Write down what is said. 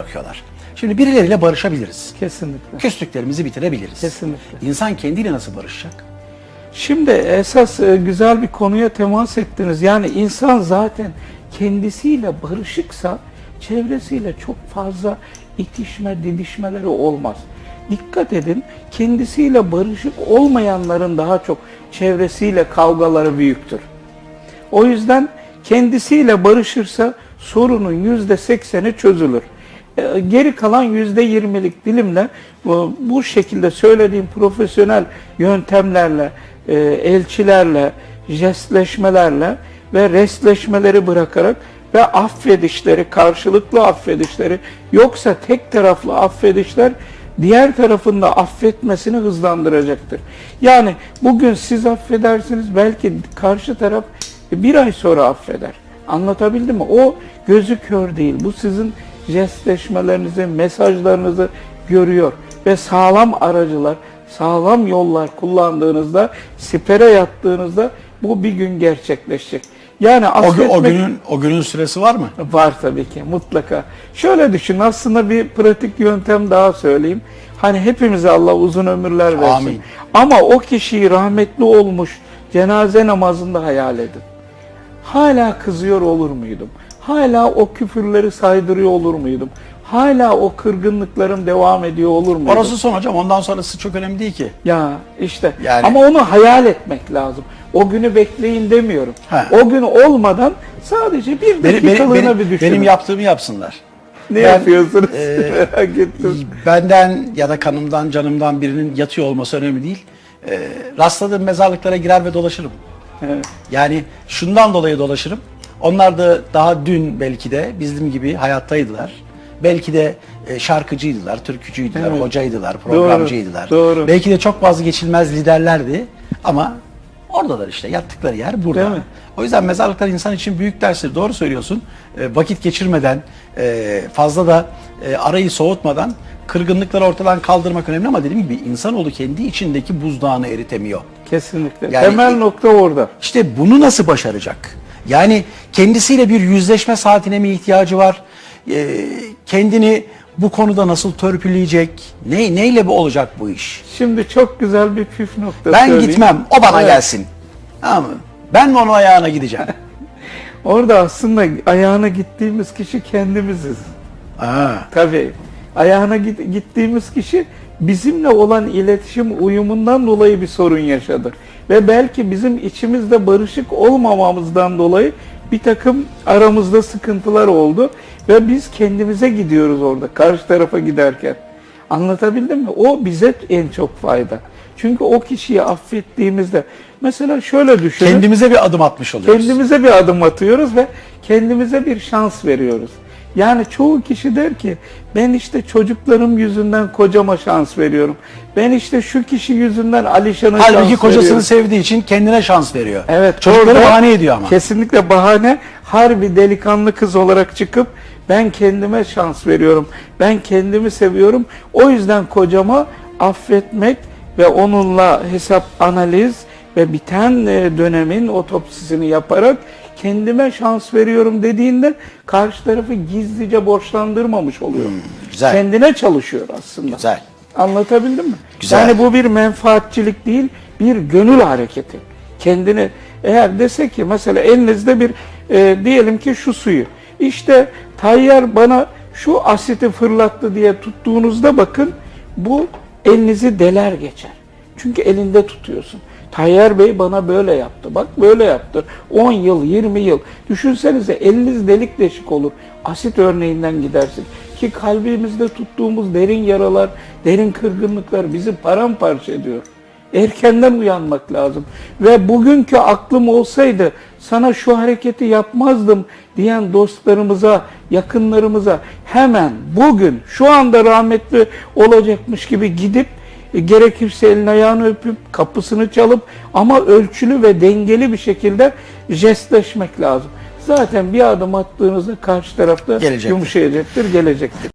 bırakıyorlar. Şimdi birileriyle barışabiliriz. Kesinlikle. Küslüklerimizi bitirebiliriz. Kesinlikle. İnsan kendiyle nasıl barışacak? Şimdi esas e, güzel bir konuya temas ettiniz. Yani insan zaten kendisiyle barışıksa çevresiyle çok fazla itişme, didişmeleri olmaz. Dikkat edin, kendisiyle barışık olmayanların daha çok çevresiyle kavgaları büyüktür. O yüzden kendisiyle barışırsa sorunun yüzde sekseni çözülür. E, Geri kalan yüzde yirmilik dilimle bu, şekilde söylediğim profesyonel yöntemlerle, e, elçilerle, jestleşmelerle ve restleşmeleri bırakarak ve affedişleri, karşılıklı affedişleri yoksa tek taraflı affedişler diğer tarafın da affetmesini hızlandıracaktır. Yani bugün siz affedersiniz belki karşı taraf bir ay sonra affeder. Anlatabildim mi? O gözü kör değil. Bu sizin jestleşmelerinizi, mesajlarınızı görüyor. Ve sağlam aracılar, sağlam yollar kullandığınızda, sipere yattığınızda bu bir gün gerçekleşecek. Yani O, o günün o günün süresi var mı? var tabii ki mutlaka. Şöyle düşün aslında bir pratik yöntem daha söyleyeyim. Hani hepimize Allah uzun ömürler versin. Amin. Ama o kişiyi rahmetli olmuş cenaze namazında hayal edin. Hala kızıyor olur muydum? Hala o küfürleri saydırıyor olur muydum? Hala o kırgınlıklarım devam ediyor olur muydu? Orası son hocam. Ondan sonrası çok önemli değil ki. Ya işte Yani- ama onu hayal etmek lazım. O günü bekleyin demiyorum. Ha. O gün olmadan sadece bir Benim, benim, dakikalığına benim, bir düşünün. benim yaptığımı yapsınlar. ne ben, yapıyorsunuz? e, Merak ettim. Benden ya da kanımdan, canımdan birinin yatıyor olması önemli değil. Ee, rastladığım mezarlıklara girer ve dolaşırım. Evet. Yani şundan dolayı dolaşırım. Onlar da daha dün belki de bizim gibi hayattaydılar. Belki de e, şarkıcıydılar, türkücüydüler, Evet. hocaydılar, programcıydılar. doğru. Belki de çok vazgeçilmez liderlerdi ama oradalar işte yattıkları yer burada. Değil mi? O yüzden mezarlıklar insan için büyük derstir. Doğru söylüyorsun. E, vakit geçirmeden, e, fazla da e, arayı soğutmadan kırgınlıkları ortadan kaldırmak önemli ama dediğim gibi insanoğlu kendi içindeki buzdağını eritemiyor. Kesinlikle. Yani- Temel nokta orada. İşte bunu nasıl başaracak? Yani kendisiyle bir yüzleşme saatine mi ihtiyacı var? Ee, kendini bu konuda nasıl törpüleyecek? Ne, neyle bu olacak bu iş? Şimdi çok güzel bir püf nokta Ben söyleyeyim. gitmem, o bana Evet. gelsin. Tamam mı? Ben mi onun ayağına gideceğim? Orada aslında ayağına gittiğimiz kişi kendimiziz. Aa, Tabii. Ayağına git- gittiğimiz kişi bizimle olan iletişim uyumundan dolayı bir sorun yaşadı. Ve belki bizim içimizde barışık olmamamızdan dolayı bir takım aramızda sıkıntılar oldu. Ve biz kendimize gidiyoruz orada karşı tarafa giderken. Anlatabildim mi? O bize en çok fayda. Çünkü o kişiyi affettiğimizde mesela şöyle düşünün. kendimize bir adım atmış oluyoruz. Kendimize bir adım atıyoruz ve kendimize bir şans veriyoruz. Yani çoğu kişi der ki ben işte çocuklarım yüzünden kocama şans veriyorum. Ben işte şu kişi yüzünden Alişan'a şans Halbuki kocasını veriyorum. sevdiği için kendine şans veriyor. Evet, Çocukları bahane ediyor ama. Kesinlikle bahane. Harbi delikanlı kız olarak çıkıp ben kendime şans veriyorum. Ben kendimi seviyorum. O yüzden kocama affetmek ve onunla hesap analiz ve biten e, dönemin otopsisini yaparak kendime şans veriyorum dediğinde karşı tarafı gizlice borçlandırmamış oluyor. Hmm, güzel. Kendine çalışıyor aslında. Güzel. Anlatabildim mi? Güzel. Yani bu bir menfaatçilik değil, bir gönül hareketi. Kendini eğer dese ki mesela elinizde bir e, diyelim ki şu suyu. İşte tayyar bana şu asiti fırlattı diye tuttuğunuzda bakın bu elinizi deler geçer. Çünkü elinde tutuyorsun. Tayyar Bey bana böyle yaptı. Bak böyle yaptı. 10 yıl, 20 yıl. Düşünsenize eliniz delik deşik olur. Asit örneğinden gidersin. Ki kalbimizde tuttuğumuz derin yaralar, derin kırgınlıklar bizi paramparça ediyor. Erkenden uyanmak lazım. Ve bugünkü aklım olsaydı sana şu hareketi yapmazdım diyen dostlarımıza, yakınlarımıza hemen bugün şu anda rahmetli olacakmış gibi gidip gerekirse elini ayağını öpüp kapısını çalıp ama ölçülü ve dengeli bir şekilde jestleşmek lazım. Zaten bir adım attığınızda karşı tarafta Gelecektir. yumuşayacaktır, gelecektir.